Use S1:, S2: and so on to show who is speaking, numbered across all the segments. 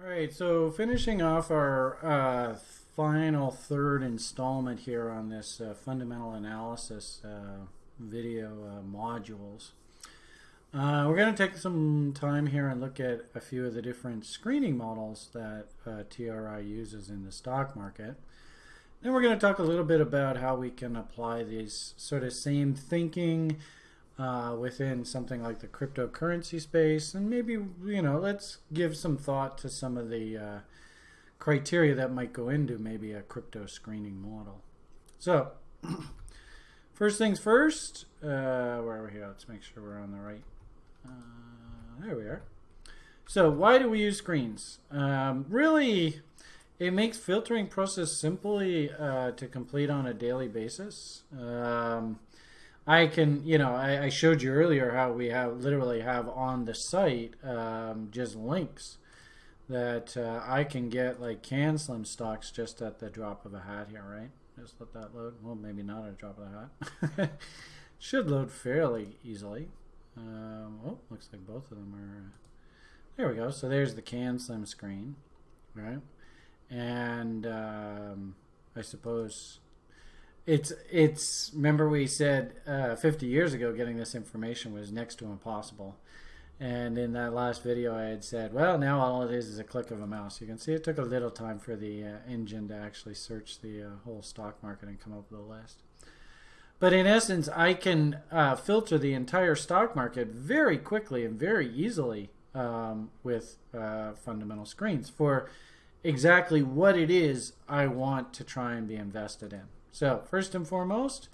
S1: All right, so finishing off our uh, final third installment here on this uh, fundamental analysis uh, video uh, modules. Uh, we're going to take some time here and look at a few of the different screening models that uh, TRI uses in the stock market. Then we're going to talk a little bit about how we can apply these sort of same thinking uh, within something like the cryptocurrency space. And maybe you know let's give some thought to some of the uh, criteria that might go into maybe a crypto screening model. So first things first uh, where are we here? Let's make sure we're on the right uh, there we are. So why do we use screens? Um, really it makes filtering process simply uh, to complete on a daily basis. Um, I can, you know, I, I, showed you earlier how we have literally have on the site um, just links that uh, I can get like can slim stocks just at the drop of a hat here, right? Just let that load. Well, maybe not at a drop of a hat. Should load fairly easily. Um, oh, looks like both of them are. Uh, there we go. So there's the can slim screen, right? And um, I suppose it's it's remember we said uh, 50 years ago getting this information was next to impossible. And in that last video I had said well now all it is is a click of a mouse. You can see it took a little time for the uh, engine to actually search the uh, whole stock market and come up with a list. But in essence I can uh, filter the entire stock market very quickly and very easily um, with uh, fundamental screens for exactly what it is I want to try and be invested in so first and foremost,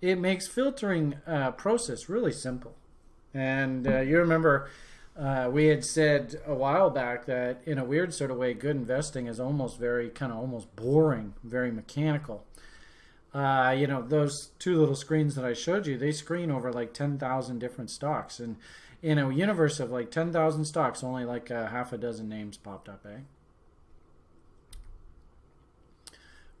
S1: it makes filtering uh, process really simple. And uh, you remember uh, we had said a while back that in a weird sort of way, good investing is almost very kind of almost boring, very mechanical. Uh, you know, those two little screens that I showed you, they screen over like 10,000 different stocks. And in a universe of like 10,000 stocks, only like a half a dozen names popped up, eh?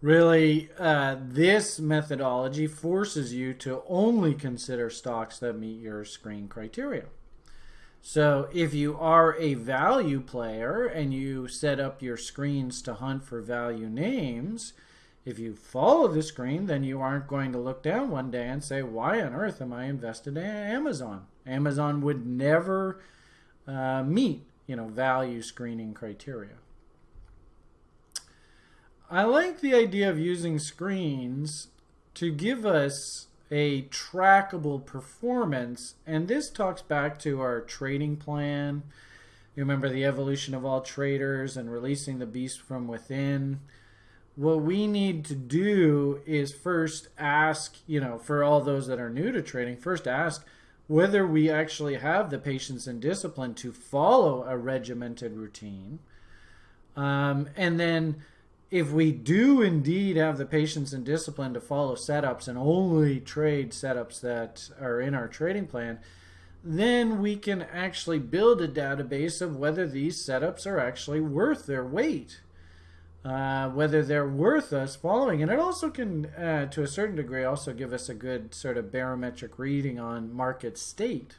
S1: Really uh, this methodology forces you to only consider stocks that meet your screen criteria. So if you are a value player and you set up your screens to hunt for value names, if you follow the screen, then you aren't going to look down one day and say, why on earth am I invested in Amazon? Amazon would never uh, meet, you know, value screening criteria. I like the idea of using screens to give us a trackable performance. And this talks back to our trading plan. You remember the evolution of all traders and releasing the beast from within. What we need to do is first ask, you know, for all those that are new to trading, first ask whether we actually have the patience and discipline to follow a regimented routine. Um, and then if we do indeed have the patience and discipline to follow setups and only trade setups that are in our trading plan, then we can actually build a database of whether these setups are actually worth their weight, uh, whether they're worth us following. And it also can, uh, to a certain degree, also give us a good sort of barometric reading on market state.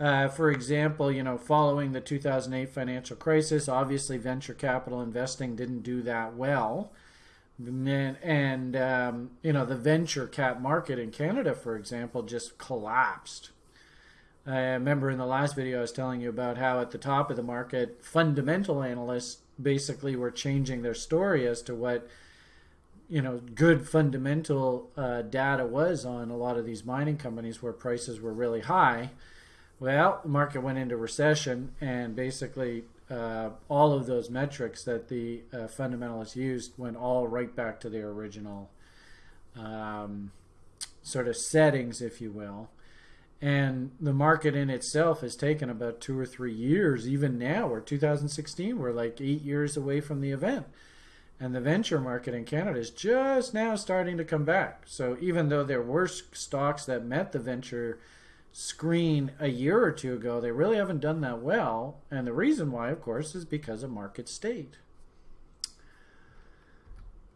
S1: Uh, for example, you know, following the 2008 financial crisis, obviously venture capital investing didn't do that well. And, and um, you know, the venture cap market in Canada, for example, just collapsed. I remember in the last video I was telling you about how at the top of the market, fundamental analysts basically were changing their story as to what you know good fundamental uh, data was on a lot of these mining companies where prices were really high well, the market went into recession, and basically uh, all of those metrics that the uh, fundamentalists used went all right back to their original um, sort of settings, if you will. And the market in itself has taken about two or three years, even now, or 2016, we're like eight years away from the event. And the venture market in Canada is just now starting to come back. So even though there were stocks that met the venture screen a year or two ago, they really haven't done that well. And the reason why, of course, is because of market state.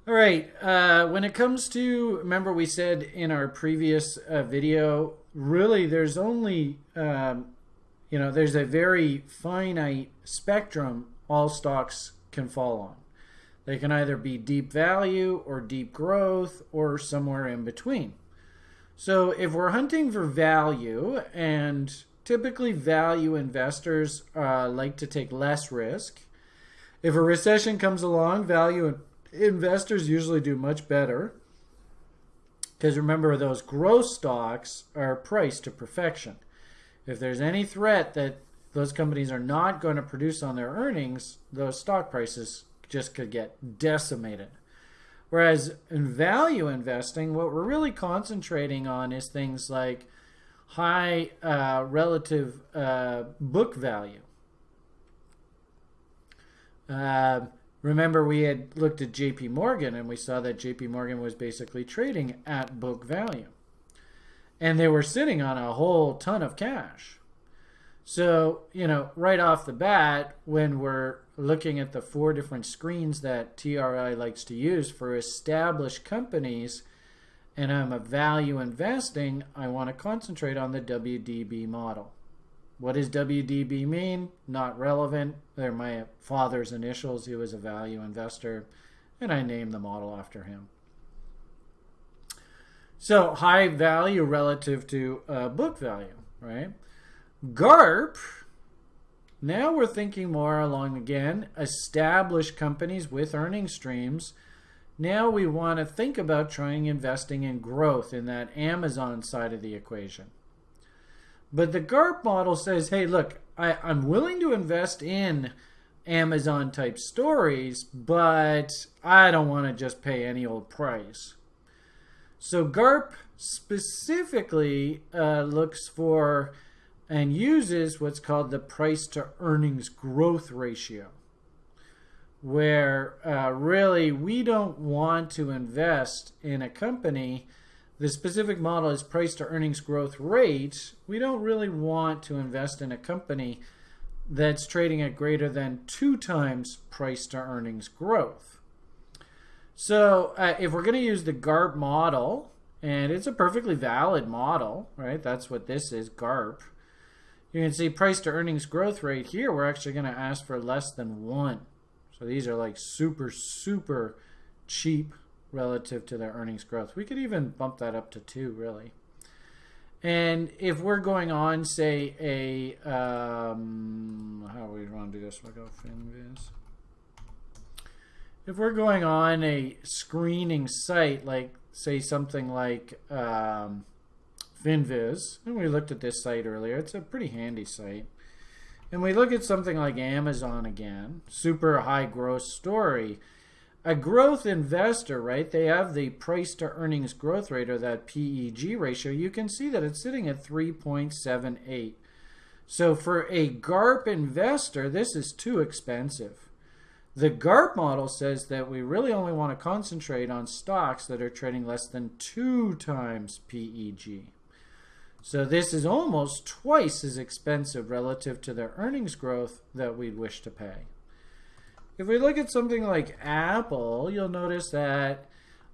S1: All right, uh, when it comes to, remember we said in our previous uh, video, really there's only, um, you know, there's a very finite spectrum all stocks can fall on. They can either be deep value or deep growth or somewhere in between. So if we're hunting for value, and typically value investors uh, like to take less risk, if a recession comes along, value investors usually do much better. Because remember, those growth stocks are priced to perfection. If there's any threat that those companies are not going to produce on their earnings, those stock prices just could get decimated. Whereas in value investing, what we're really concentrating on is things like high uh, relative uh, book value. Uh, remember, we had looked at JP Morgan and we saw that JP Morgan was basically trading at book value. And they were sitting on a whole ton of cash. So, you know, right off the bat, when we're looking at the four different screens that TRI likes to use for established companies, and I'm a value investing, I want to concentrate on the WDB model. What does WDB mean? Not relevant. They're my father's initials. He was a value investor, and I named the model after him. So high value relative to uh, book value, right? GARP, now we're thinking more along again, established companies with earning streams. Now we want to think about trying investing in growth in that Amazon side of the equation. But the GARP model says, hey, look, I, I'm willing to invest in Amazon type stories, but I don't want to just pay any old price. So GARP specifically uh, looks for and uses what's called the price to earnings growth ratio, where uh, really we don't want to invest in a company. The specific model is price to earnings growth rate. We don't really want to invest in a company that's trading at greater than two times price to earnings growth. So uh, if we're going to use the GARP model, and it's a perfectly valid model, right? That's what this is, GARP. You can see price to earnings growth rate here, we're actually going to ask for less than 1. So these are like super, super cheap relative to their earnings growth. We could even bump that up to 2, really. And if we're going on, say, a, um, how we want to do this? We'll go FinViz. If we're going on a screening site, like, say, something like, um, FinViz, and we looked at this site earlier. It's a pretty handy site. And we look at something like Amazon again, super high growth story. A growth investor, right? They have the price to earnings growth rate or that PEG ratio. You can see that it's sitting at 3.78. So for a GARP investor, this is too expensive. The GARP model says that we really only want to concentrate on stocks that are trading less than two times PEG. So this is almost twice as expensive relative to their earnings growth that we'd wish to pay. If we look at something like Apple, you'll notice that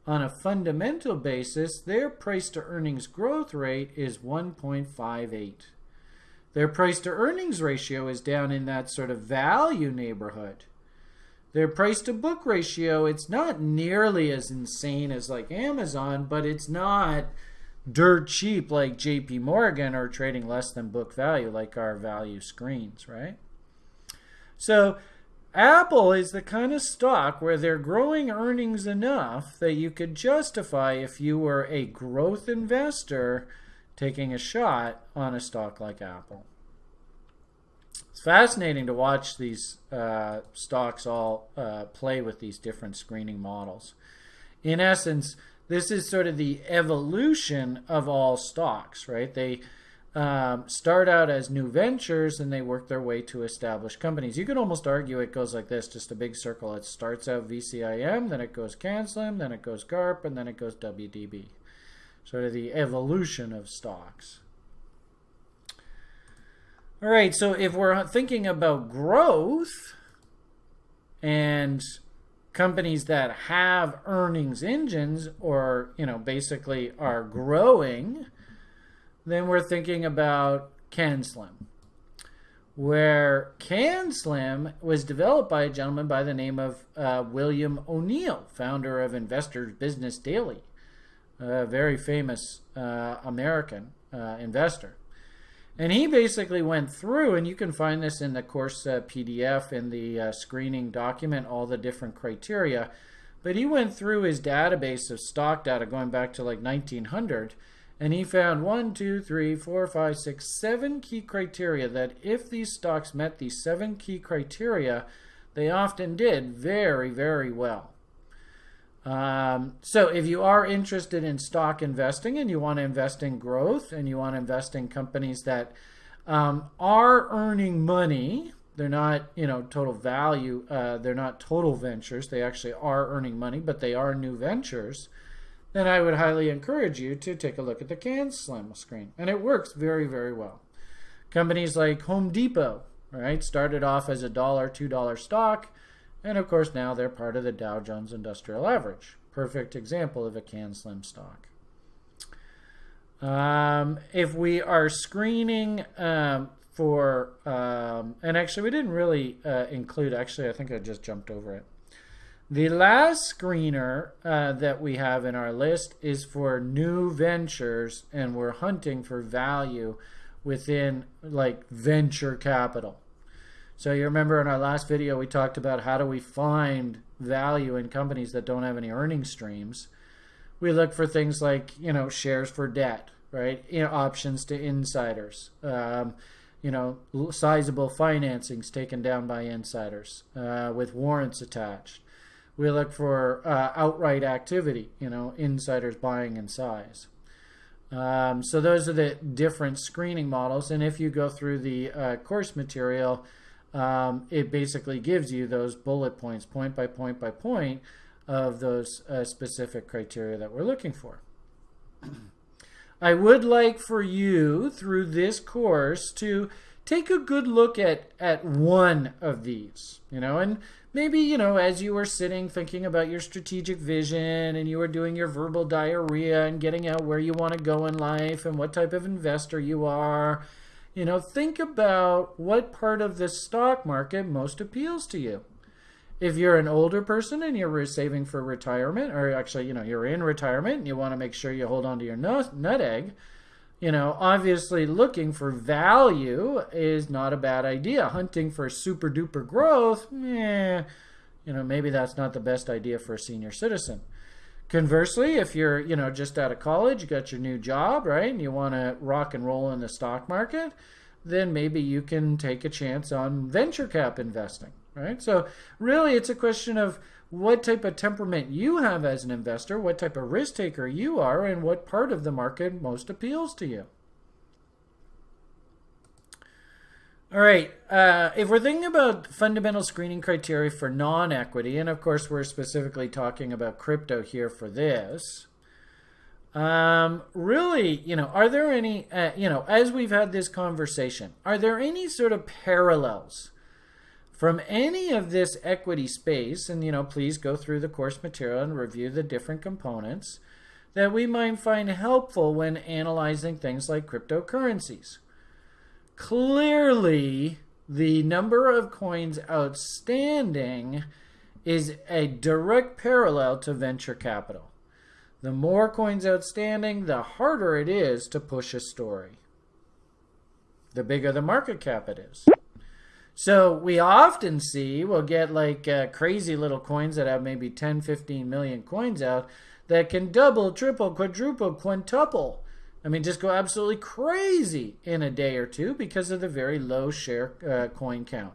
S1: on a fundamental basis, their price to earnings growth rate is 1.58. Their price to earnings ratio is down in that sort of value neighborhood. Their price to book ratio, it's not nearly as insane as like Amazon, but it's not dirt cheap like JP Morgan are trading less than book value like our value screens, right? So Apple is the kind of stock where they're growing earnings enough that you could justify if you were a growth investor taking a shot on a stock like Apple. It's fascinating to watch these uh, stocks all uh, play with these different screening models. In essence, this is sort of the evolution of all stocks, right? They um, start out as new ventures and they work their way to established companies. You could almost argue it goes like this, just a big circle. It starts out VCIM, then it goes CanSlim, then it goes GARP, and then it goes WDB. Sort of the evolution of stocks. All right, so if we're thinking about growth and companies that have earnings engines or you know basically are growing then we're thinking about CanSlim where CanSlim was developed by a gentleman by the name of uh, William O'Neill, founder of Investors Business Daily, a very famous uh, American uh, investor. And he basically went through, and you can find this in the course uh, PDF in the uh, screening document, all the different criteria. But he went through his database of stock data going back to like 1900, and he found one, two, three, four, five, six, seven key criteria that if these stocks met these seven key criteria, they often did very, very well. Um, so if you are interested in stock investing and you want to invest in growth and you want to invest in companies that um, are earning money, they're not, you know, total value, uh, they're not total ventures, they actually are earning money, but they are new ventures, then I would highly encourage you to take a look at the CanSlim screen. And it works very, very well. Companies like Home Depot, right, started off as a dollar, two dollar stock and of course, now they're part of the Dow Jones Industrial Average. Perfect example of a can slim stock. Um, if we are screening um, for, um, and actually we didn't really uh, include, actually I think I just jumped over it. The last screener uh, that we have in our list is for new ventures and we're hunting for value within like venture capital. So you remember in our last video we talked about how do we find value in companies that don't have any earning streams. We look for things like you know shares for debt, right? You know options to insiders, um, you know sizable financings taken down by insiders uh, with warrants attached. We look for uh, outright activity, you know insiders buying in size. Um, so those are the different screening models, and if you go through the uh, course material um, it basically gives you those bullet points, point by point by point, of those uh, specific criteria that we're looking for. I would like for you, through this course, to take a good look at, at one of these, you know, and maybe, you know, as you were sitting thinking about your strategic vision and you were doing your verbal diarrhea and getting out where you want to go in life and what type of investor you are you know, think about what part of the stock market most appeals to you. If you're an older person and you're saving for retirement, or actually, you know, you're in retirement and you want to make sure you hold on to your nut, nut egg, you know, obviously looking for value is not a bad idea. Hunting for super duper growth, eh, you know, maybe that's not the best idea for a senior citizen. Conversely, if you're, you know, just out of college, you got your new job, right, and you want to rock and roll in the stock market, then maybe you can take a chance on venture cap investing, right? So really it's a question of what type of temperament you have as an investor, what type of risk taker you are, and what part of the market most appeals to you. All right. Uh, if we're thinking about fundamental screening criteria for non-equity, and of course we're specifically talking about crypto here for this, um, really, you know, are there any, uh, you know, as we've had this conversation, are there any sort of parallels from any of this equity space? And, you know, please go through the course material and review the different components that we might find helpful when analyzing things like cryptocurrencies clearly the number of coins outstanding is a direct parallel to venture capital. The more coins outstanding, the harder it is to push a story. The bigger the market cap it is. So we often see, we'll get like uh, crazy little coins that have maybe 10, 15 million coins out that can double, triple, quadruple, quintuple I mean, just go absolutely crazy in a day or two because of the very low share uh, coin count.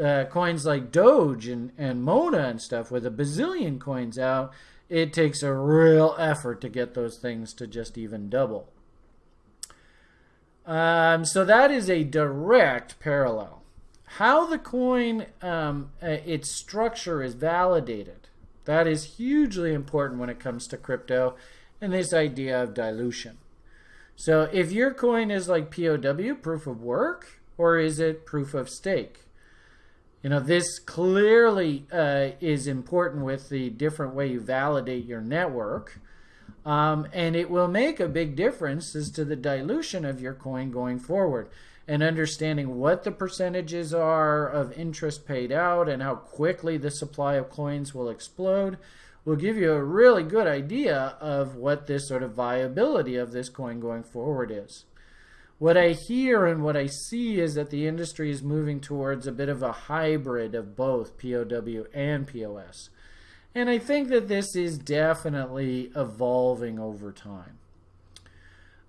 S1: Uh, coins like Doge and, and Mona and stuff with a bazillion coins out, it takes a real effort to get those things to just even double. Um, so that is a direct parallel. How the coin, um, uh, its structure is validated, that is hugely important when it comes to crypto and this idea of dilution. So if your coin is like POW, proof of work, or is it proof of stake? You know, this clearly uh, is important with the different way you validate your network. Um, and it will make a big difference as to the dilution of your coin going forward. and understanding what the percentages are of interest paid out and how quickly the supply of coins will explode will give you a really good idea of what this sort of viability of this coin going forward is. What I hear and what I see is that the industry is moving towards a bit of a hybrid of both POW and POS. And I think that this is definitely evolving over time.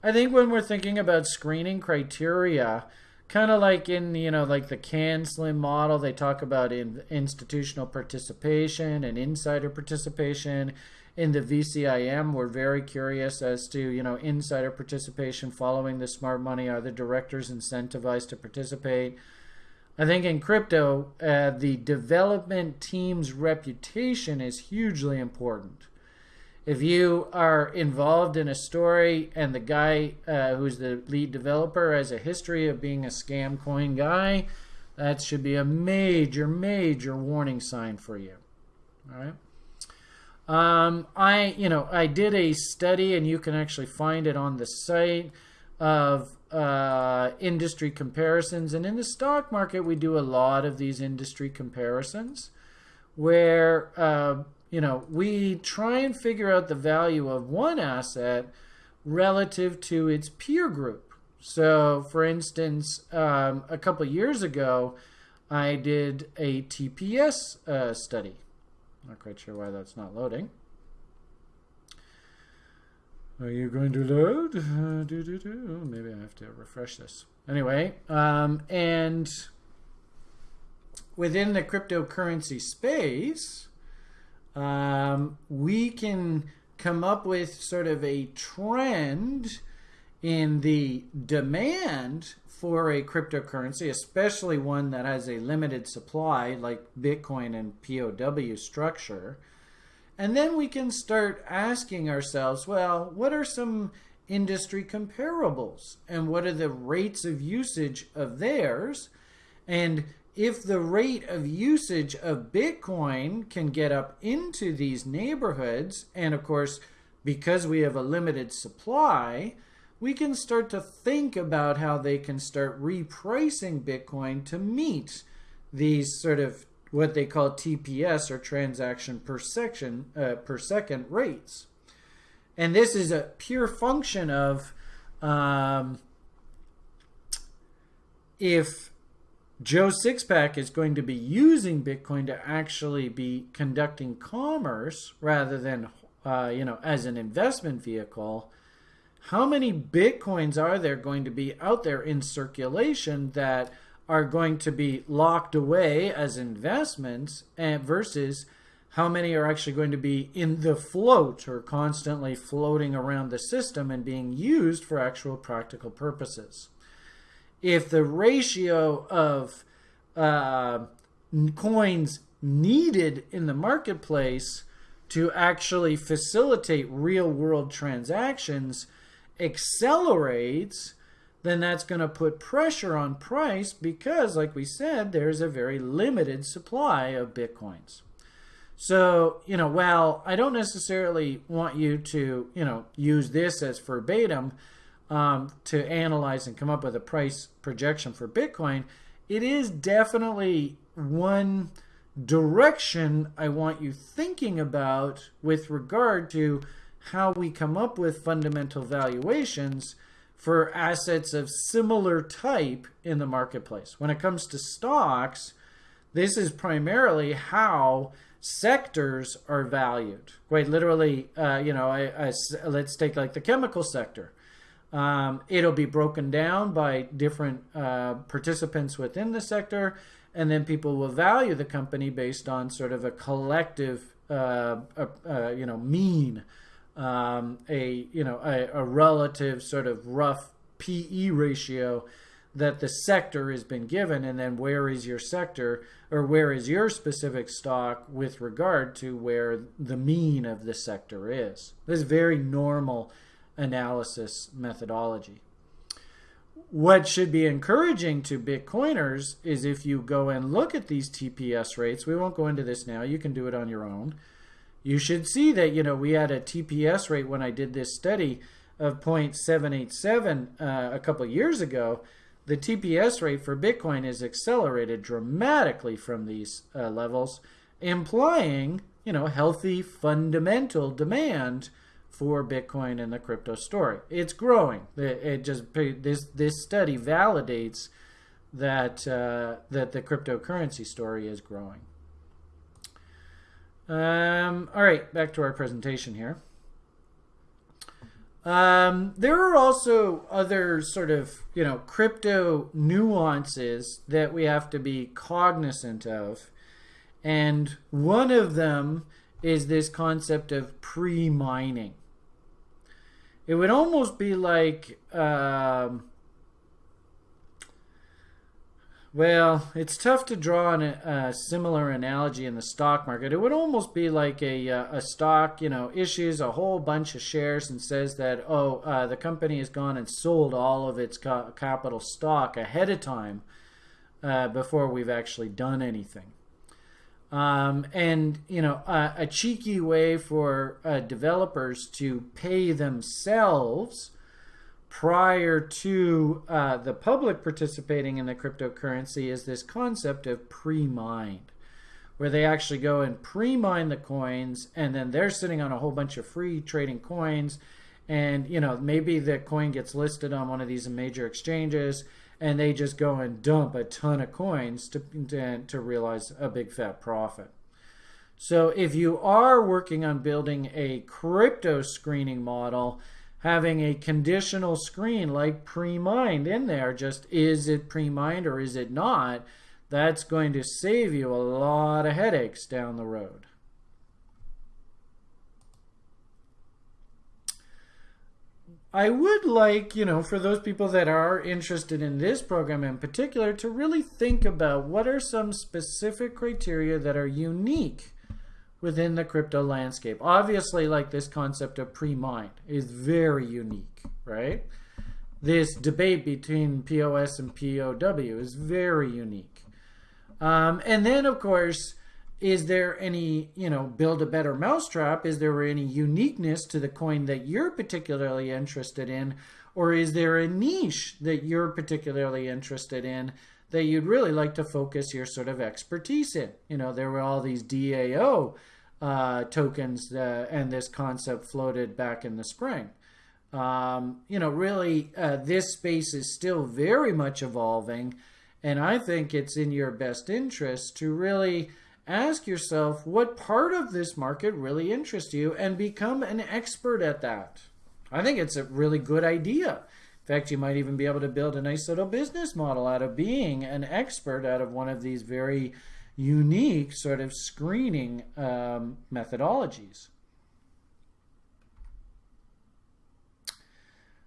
S1: I think when we're thinking about screening criteria, kind of like in you know like the can slim model, they talk about in institutional participation and insider participation in the VCIM, we're very curious as to, you know, insider participation following the smart money. Are the directors incentivized to participate? I think in crypto, uh, the development team's reputation is hugely important. If you are involved in a story and the guy uh, who's the lead developer has a history of being a scam coin guy, that should be a major, major warning sign for you. All right. Um, I, you know, I did a study, and you can actually find it on the site of uh, industry comparisons. And in the stock market, we do a lot of these industry comparisons, where uh, you know we try and figure out the value of one asset relative to its peer group. So, for instance, um, a couple years ago, I did a TPS uh, study not quite sure why that's not loading. Are you going to load? Uh, do, do, do. Maybe I have to refresh this. Anyway, um, and within the cryptocurrency space, um, we can come up with sort of a trend in the demand for a cryptocurrency, especially one that has a limited supply like Bitcoin and POW structure. And then we can start asking ourselves, well, what are some industry comparables? And what are the rates of usage of theirs? And if the rate of usage of Bitcoin can get up into these neighborhoods, and of course, because we have a limited supply, we can start to think about how they can start repricing Bitcoin to meet these sort of what they call TPS or transaction per section uh, per second rates. And this is a pure function of um, if Joe Sixpack is going to be using Bitcoin to actually be conducting commerce rather than uh, you know as an investment vehicle how many bitcoins are there going to be out there in circulation that are going to be locked away as investments and versus how many are actually going to be in the float or constantly floating around the system and being used for actual practical purposes. If the ratio of uh, coins needed in the marketplace to actually facilitate real world transactions accelerates, then that's going to put pressure on price because, like we said, there's a very limited supply of Bitcoins. So, you know, while I don't necessarily want you to, you know, use this as verbatim um, to analyze and come up with a price projection for Bitcoin, it is definitely one direction I want you thinking about with regard to how we come up with fundamental valuations for assets of similar type in the marketplace. When it comes to stocks, this is primarily how sectors are valued. Quite literally, uh, you know, I, I, let's take like the chemical sector. Um, it'll be broken down by different uh, participants within the sector, and then people will value the company based on sort of a collective, uh, uh you know, mean um, a you know a, a relative sort of rough PE ratio that the sector has been given, and then where is your sector or where is your specific stock with regard to where the mean of the sector is. This is very normal analysis methodology. What should be encouraging to Bitcoiners is if you go and look at these TPS rates, we won't go into this now, you can do it on your own you should see that you know we had a TPS rate when I did this study of 0.787 uh, a couple years ago. the TPS rate for Bitcoin is accelerated dramatically from these uh, levels, implying, you know, healthy fundamental demand for Bitcoin and the crypto story. It's growing. It, it just this this study validates that uh, that the cryptocurrency story is growing. Um, all right, back to our presentation here. Um, there are also other sort of, you know, crypto nuances that we have to be cognizant of. And one of them is this concept of pre-mining. It would almost be like, um, well, it's tough to draw an, a similar analogy in the stock market. It would almost be like a, uh, a stock, you know, issues a whole bunch of shares and says that, oh, uh, the company has gone and sold all of its capital stock ahead of time uh, before we've actually done anything. Um, and, you know, a cheeky way for uh, developers to pay themselves prior to uh, the public participating in the cryptocurrency is this concept of pre-mined where they actually go and pre-mine the coins and then they're sitting on a whole bunch of free trading coins. And you know maybe the coin gets listed on one of these major exchanges and they just go and dump a ton of coins to, to, to realize a big fat profit so if you are working on building a crypto screening model having a conditional screen like pre-mined in there, just is it pre-mined or is it not, that's going to save you a lot of headaches down the road. I would like, you know, for those people that are interested in this program in particular, to really think about what are some specific criteria that are unique within the crypto landscape. Obviously, like this concept of pre-mined is very unique, right? This debate between POS and POW is very unique. Um, and then, of course, is there any, you know, build a better mousetrap? Is there any uniqueness to the coin that you're particularly interested in? Or is there a niche that you're particularly interested in that you'd really like to focus your sort of expertise in? You know, there were all these DAO uh, tokens uh, and this concept floated back in the spring. Um, you know, really, uh, this space is still very much evolving, and I think it's in your best interest to really ask yourself what part of this market really interests you and become an expert at that. I think it's a really good idea. In fact, you might even be able to build a nice little business model out of being an expert out of one of these very unique sort of screening um, methodologies.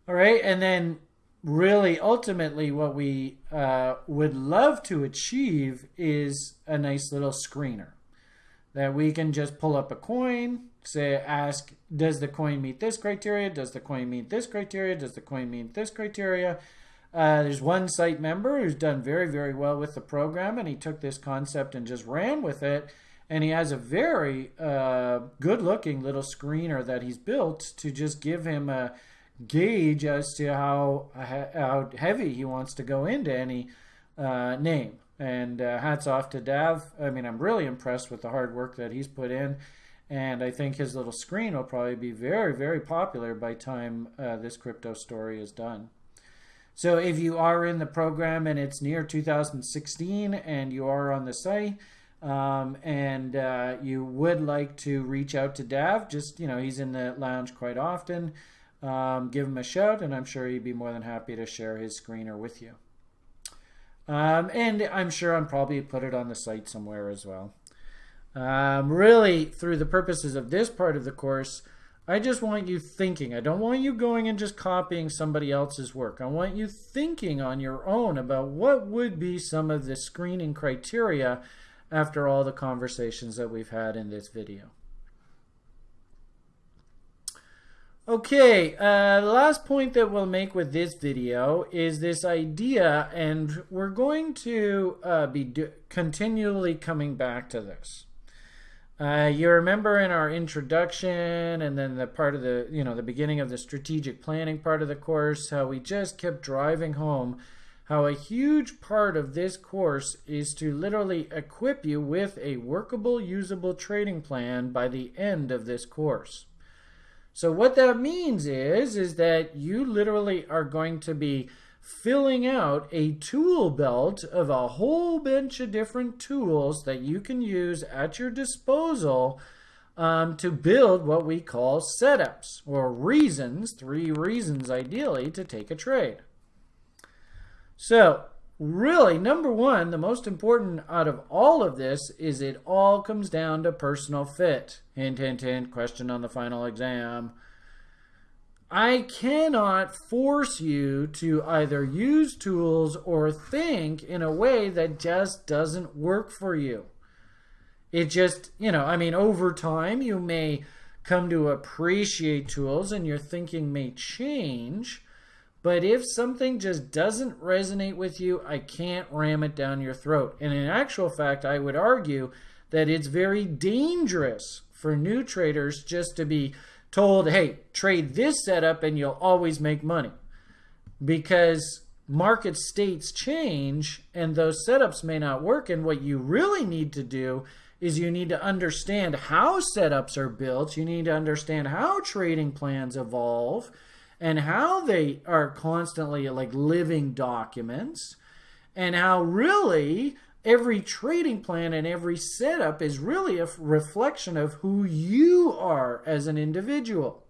S1: All right, and then really ultimately what we uh, would love to achieve is a nice little screener that we can just pull up a coin, say, ask, does the coin meet this criteria? Does the coin meet this criteria? Does the coin meet this criteria? Uh, there's one site member who's done very, very well with the program, and he took this concept and just ran with it. And he has a very uh, good looking little screener that he's built to just give him a gauge as to how, how heavy he wants to go into any uh, name. And uh, hats off to Dav. I mean, I'm really impressed with the hard work that he's put in. And I think his little screen will probably be very, very popular by time uh, this crypto story is done. So if you are in the program and it's near 2016 and you are on the site um, and uh, you would like to reach out to Dav, just, you know, he's in the lounge quite often. Um, give him a shout and I'm sure he'd be more than happy to share his screener with you. Um, and I'm sure I'm probably put it on the site somewhere as well. Um, really, through the purposes of this part of the course, I just want you thinking. I don't want you going and just copying somebody else's work. I want you thinking on your own about what would be some of the screening criteria after all the conversations that we've had in this video. Okay, uh, the last point that we'll make with this video is this idea, and we're going to uh, be continually coming back to this. Uh, you remember in our introduction and then the part of the, you know, the beginning of the strategic planning part of the course, how we just kept driving home how a huge part of this course is to literally equip you with a workable, usable trading plan by the end of this course. So what that means is, is that you literally are going to be filling out a tool belt of a whole bunch of different tools that you can use at your disposal um, to build what we call setups or reasons, three reasons ideally, to take a trade. So really, number one, the most important out of all of this is it all comes down to personal fit. Hint, hint, hint, question on the final exam. I cannot force you to either use tools or think in a way that just doesn't work for you. It just, you know, I mean, over time you may come to appreciate tools and your thinking may change. But if something just doesn't resonate with you, I can't ram it down your throat. And in actual fact, I would argue that it's very dangerous for new traders just to be told, hey, trade this setup and you'll always make money. Because market states change and those setups may not work. And what you really need to do is you need to understand how setups are built. You need to understand how trading plans evolve and how they are constantly like living documents and how really every trading plan and every setup is really a reflection of who you are as an individual.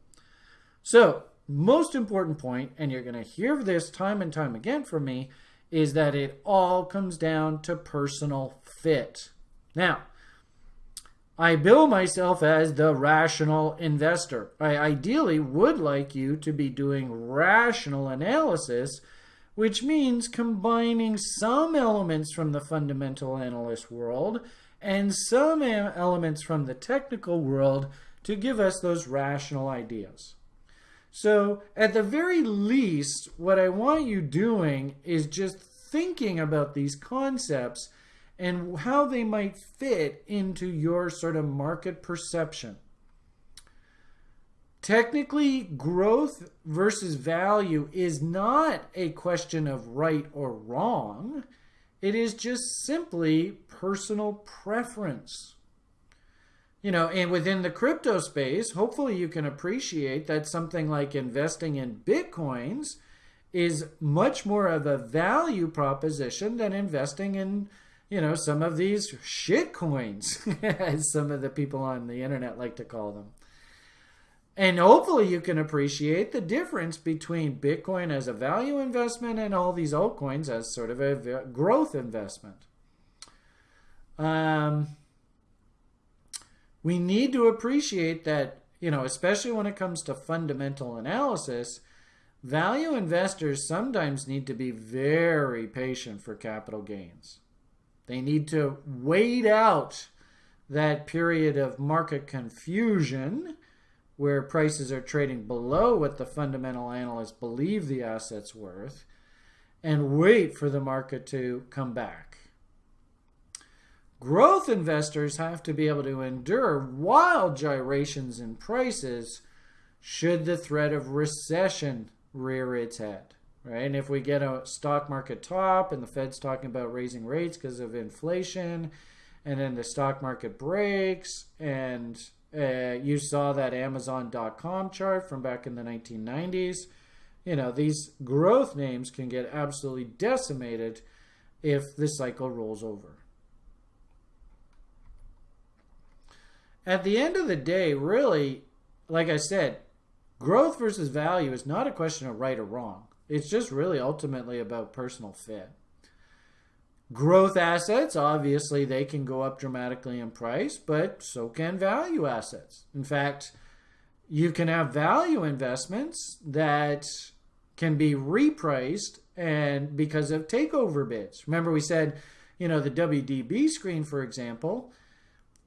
S1: So, most important point, and you're going to hear this time and time again from me, is that it all comes down to personal fit. Now, I bill myself as the rational investor. I ideally would like you to be doing rational analysis which means combining some elements from the fundamental analyst world and some elements from the technical world to give us those rational ideas. So at the very least, what I want you doing is just thinking about these concepts and how they might fit into your sort of market perception. Technically, growth versus value is not a question of right or wrong. It is just simply personal preference. You know, and within the crypto space, hopefully you can appreciate that something like investing in Bitcoins is much more of a value proposition than investing in, you know, some of these shit coins, as some of the people on the internet like to call them. And hopefully you can appreciate the difference between Bitcoin as a value investment and all these altcoins as sort of a growth investment. Um, we need to appreciate that, you know, especially when it comes to fundamental analysis, value investors sometimes need to be very patient for capital gains. They need to wait out that period of market confusion where prices are trading below what the fundamental analysts believe the asset's worth and wait for the market to come back. Growth investors have to be able to endure wild gyrations in prices should the threat of recession rear its head. Right? And if we get a stock market top and the Fed's talking about raising rates because of inflation, and then the stock market breaks and uh, you saw that Amazon.com chart from back in the 1990s. You know, these growth names can get absolutely decimated if the cycle rolls over. At the end of the day, really, like I said, growth versus value is not a question of right or wrong. It's just really ultimately about personal fit. Growth assets, obviously, they can go up dramatically in price, but so can value assets. In fact, you can have value investments that can be repriced and because of takeover bids. Remember we said, you know, the WDB screen, for example,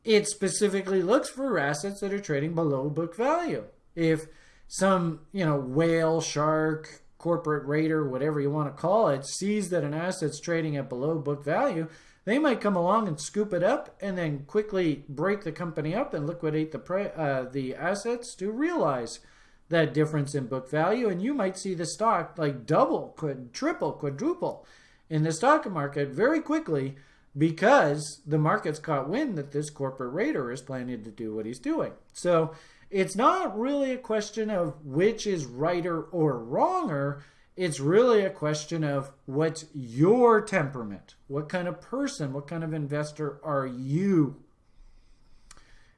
S1: it specifically looks for assets that are trading below book value. If some, you know, whale, shark, corporate raider, whatever you want to call it, sees that an asset's trading at below book value, they might come along and scoop it up and then quickly break the company up and liquidate the uh, the assets to realize that difference in book value, and you might see the stock like double, quad, triple, quadruple in the stock market very quickly because the market's caught wind that this corporate raider is planning to do what he's doing. So it's not really a question of which is righter or wronger. It's really a question of what's your temperament? What kind of person, what kind of investor are you?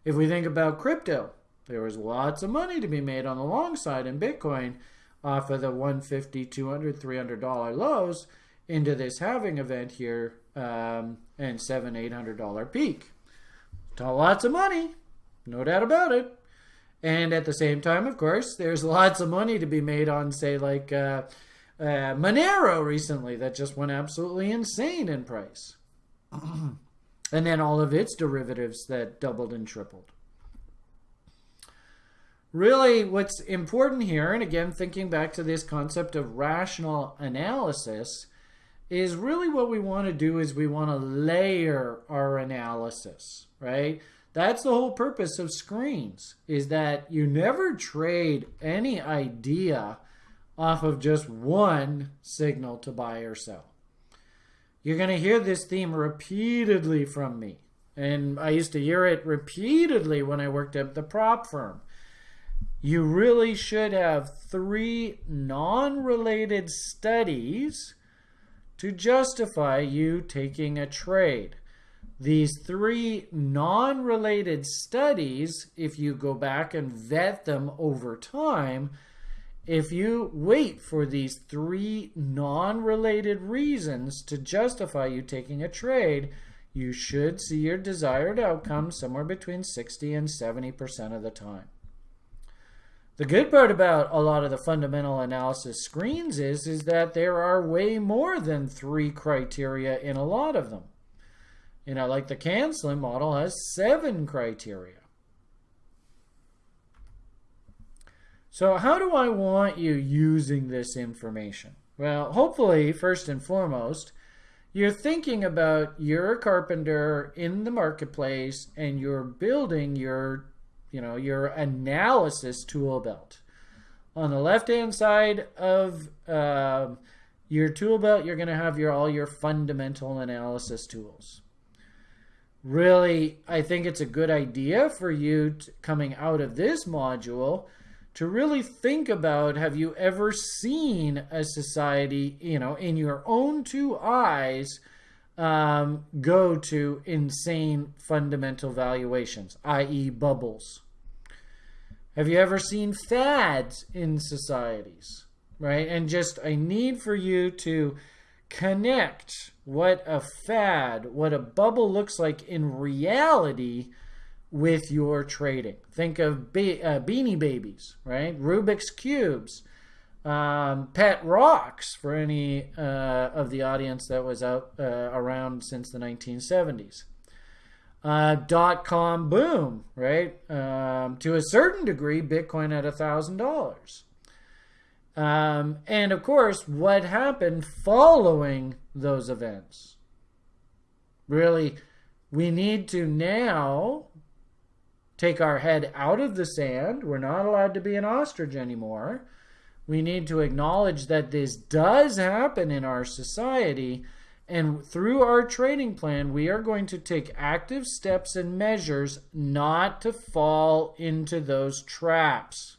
S1: If we think about crypto, there was lots of money to be made on the long side in Bitcoin off of the 150 200 300 dollar lows into this halving event here um, and seven eight hundred dollar peak lots of money no doubt about it and at the same time of course there's lots of money to be made on say like uh, uh, monero recently that just went absolutely insane in price and then all of its derivatives that doubled and tripled really what's important here, and again, thinking back to this concept of rational analysis, is really what we want to do is we want to layer our analysis, right? That's the whole purpose of screens, is that you never trade any idea off of just one signal to buy or sell. You're going to hear this theme repeatedly from me. And I used to hear it repeatedly when I worked at the prop firm you really should have three non-related studies to justify you taking a trade. These three non-related studies, if you go back and vet them over time, if you wait for these three non-related reasons to justify you taking a trade, you should see your desired outcome somewhere between 60 and 70% of the time. The good part about a lot of the fundamental analysis screens is, is that there are way more than three criteria in a lot of them. You know, like the CanSlim model has seven criteria. So how do I want you using this information? Well, hopefully, first and foremost, you're thinking about you're a carpenter in the marketplace and you're building your you know, your analysis tool belt. On the left-hand side of uh, your tool belt, you're going to have your all your fundamental analysis tools. Really, I think it's a good idea for you to, coming out of this module to really think about have you ever seen a society, you know, in your own two eyes um, go to insane fundamental valuations, i.e., bubbles. Have you ever seen fads in societies? Right? And just a need for you to connect what a fad, what a bubble looks like in reality with your trading. Think of be uh, Beanie Babies, right? Rubik's Cubes um, pet rocks for any uh, of the audience that was out uh, around since the 1970s. Uh, dot com boom, right? Um, to a certain degree, Bitcoin at a thousand dollars. Um, and of course, what happened following those events? Really, we need to now take our head out of the sand. We're not allowed to be an ostrich anymore we need to acknowledge that this does happen in our society. And through our trading plan, we are going to take active steps and measures not to fall into those traps.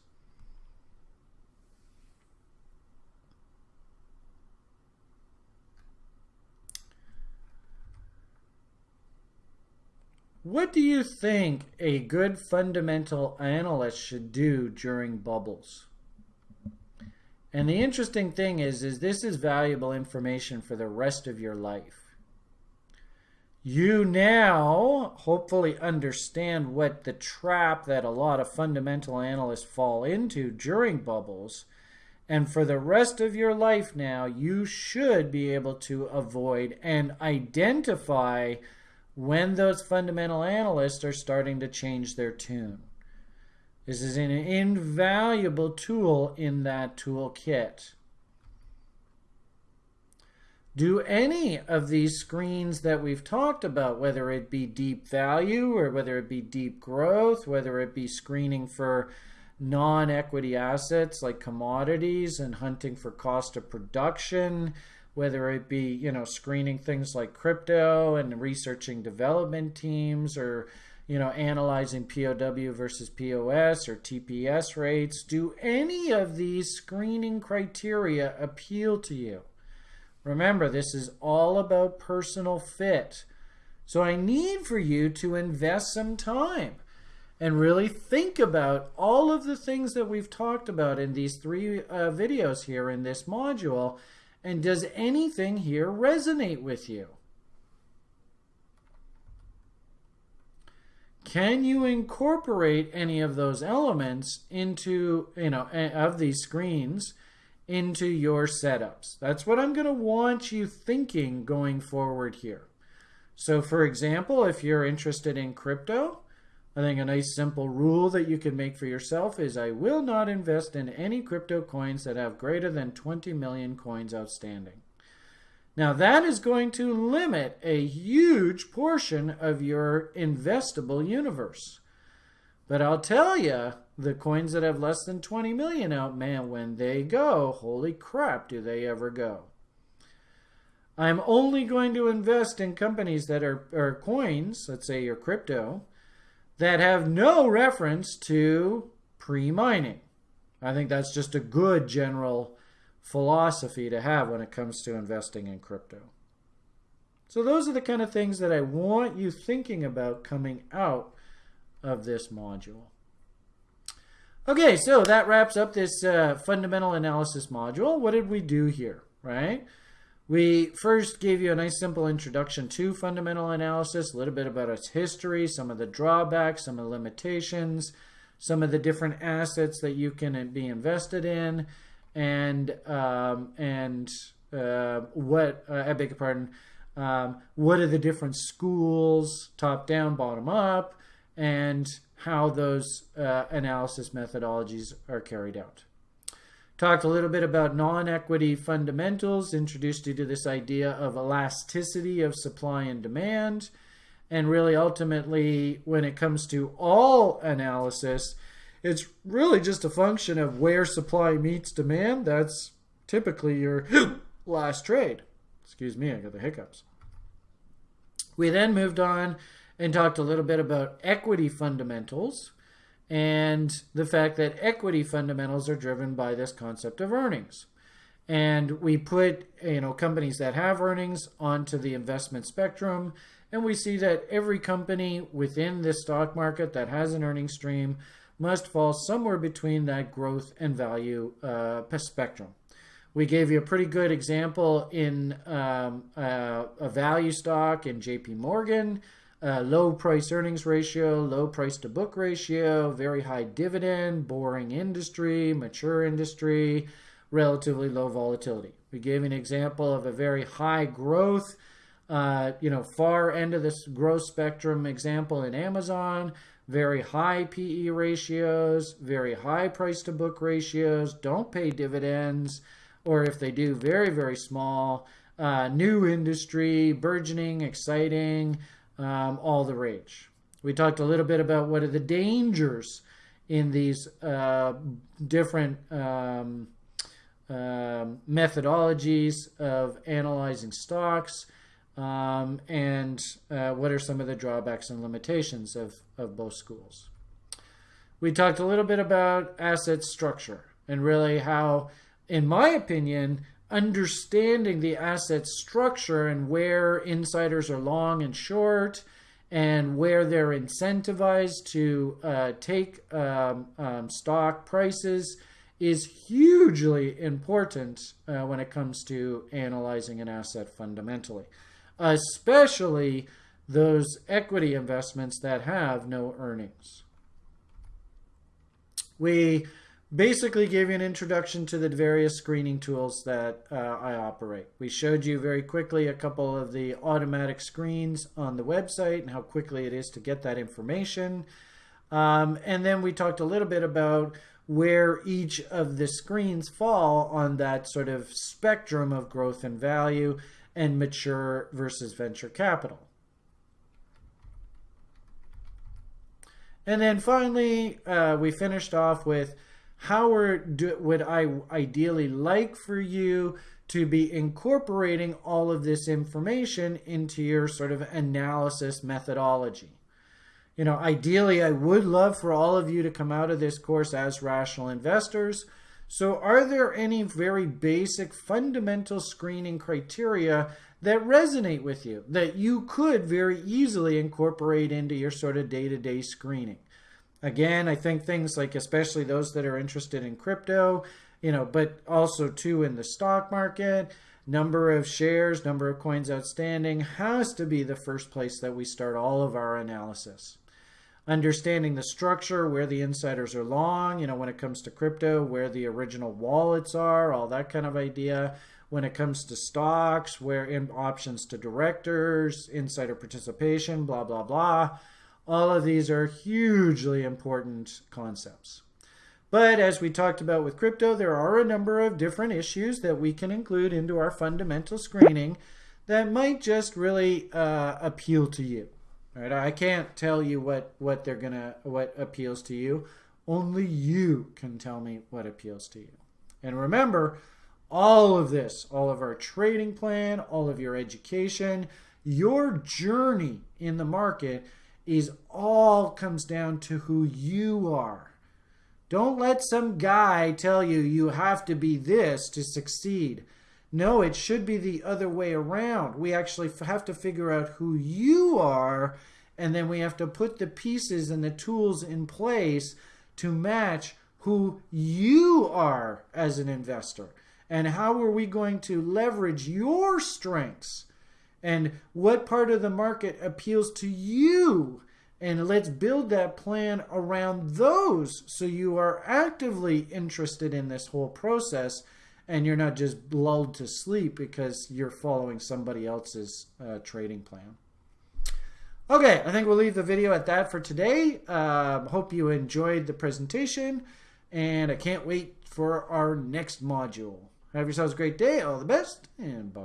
S1: What do you think a good fundamental analyst should do during bubbles? And the interesting thing is, is this is valuable information for the rest of your life. You now hopefully understand what the trap that a lot of fundamental analysts fall into during bubbles. And for the rest of your life now, you should be able to avoid and identify when those fundamental analysts are starting to change their tune. This is an invaluable tool in that toolkit. Do any of these screens that we've talked about, whether it be deep value or whether it be deep growth, whether it be screening for non-equity assets like commodities and hunting for cost of production whether it be you know screening things like crypto and researching development teams or you know analyzing POW versus POS or TPS rates do any of these screening criteria appeal to you remember this is all about personal fit so I need for you to invest some time and really think about all of the things that we've talked about in these three uh, videos here in this module. And does anything here resonate with you? Can you incorporate any of those elements into, you know, of these screens into your setups? That's what I'm going to want you thinking going forward here. So for example, if you're interested in crypto, I think a nice simple rule that you can make for yourself is I will not invest in any crypto coins that have greater than 20 million coins outstanding. Now that is going to limit a huge portion of your investable universe. But I'll tell you, the coins that have less than 20 million out, man, when they go, holy crap, do they ever go. I'm only going to invest in companies that are, are coins, let's say your crypto, that have no reference to pre-mining. I think that's just a good general philosophy to have when it comes to investing in crypto. So those are the kind of things that I want you thinking about coming out of this module. Okay, so that wraps up this uh, fundamental analysis module. What did we do here, right? We first gave you a nice simple introduction to fundamental analysis, a little bit about its history, some of the drawbacks, some of the limitations, some of the different assets that you can be invested in, and um, and uh, what uh, I beg your pardon, um, what are the different schools, top down, bottom up, and how those uh, analysis methodologies are carried out. Talked a little bit about non-equity fundamentals, introduced you to this idea of elasticity of supply and demand. And really ultimately, when it comes to all analysis, it's really just a function of where supply meets demand. That's typically your last trade. Excuse me, I got the hiccups. We then moved on and talked a little bit about equity fundamentals and the fact that equity fundamentals are driven by this concept of earnings. And we put you know companies that have earnings onto the investment spectrum, and we see that every company within this stock market that has an earnings stream must fall somewhere between that growth and value uh, spectrum. We gave you a pretty good example in um, uh, a value stock in JP Morgan uh, low price earnings ratio, low price to book ratio, very high dividend, boring industry, mature industry, relatively low volatility. We gave an example of a very high growth, uh, you know, far end of this growth spectrum example in Amazon, very high PE ratios, very high price to book ratios, don't pay dividends, or if they do, very, very small, uh, new industry, burgeoning, exciting, um, all the rage. We talked a little bit about what are the dangers in these uh, different um, uh, methodologies of analyzing stocks um, and uh, what are some of the drawbacks and limitations of, of both schools. We talked a little bit about asset structure and really how, in my opinion, understanding the asset structure and where insiders are long and short and where they're incentivized to uh, take um, um, stock prices is hugely important uh, when it comes to analyzing an asset fundamentally, especially those equity investments that have no earnings. We basically gave you an introduction to the various screening tools that uh, I operate. We showed you very quickly a couple of the automatic screens on the website and how quickly it is to get that information. Um, and then we talked a little bit about where each of the screens fall on that sort of spectrum of growth and value and mature versus venture capital. And then finally, uh, we finished off with how do, would I ideally like for you to be incorporating all of this information into your sort of analysis methodology. You know, ideally, I would love for all of you to come out of this course as rational investors. So are there any very basic fundamental screening criteria that resonate with you that you could very easily incorporate into your sort of day-to-day -day screening? Again, I think things like especially those that are interested in crypto, you know, but also too in the stock market, number of shares, number of coins outstanding has to be the first place that we start all of our analysis. Understanding the structure, where the insiders are long, you know, when it comes to crypto, where the original wallets are, all that kind of idea. When it comes to stocks, where in options to directors, insider participation, blah, blah, blah all of these are hugely important concepts. But as we talked about with crypto, there are a number of different issues that we can include into our fundamental screening that might just really uh, appeal to you. Right? I can't tell you what, what they're gonna what appeals to you. Only you can tell me what appeals to you. And remember, all of this, all of our trading plan, all of your education, your journey in the market is all comes down to who you are. Don't let some guy tell you you have to be this to succeed. No, it should be the other way around. We actually have to figure out who you are, and then we have to put the pieces and the tools in place to match who you are as an investor. And how are we going to leverage your strengths and what part of the market appeals to you and let's build that plan around those so you are actively interested in this whole process and you're not just lulled to sleep because you're following somebody else's uh, trading plan. Okay, I think we'll leave the video at that for today. Uh, hope you enjoyed the presentation and I can't wait for our next module. Have yourselves a great day. All the best and bye.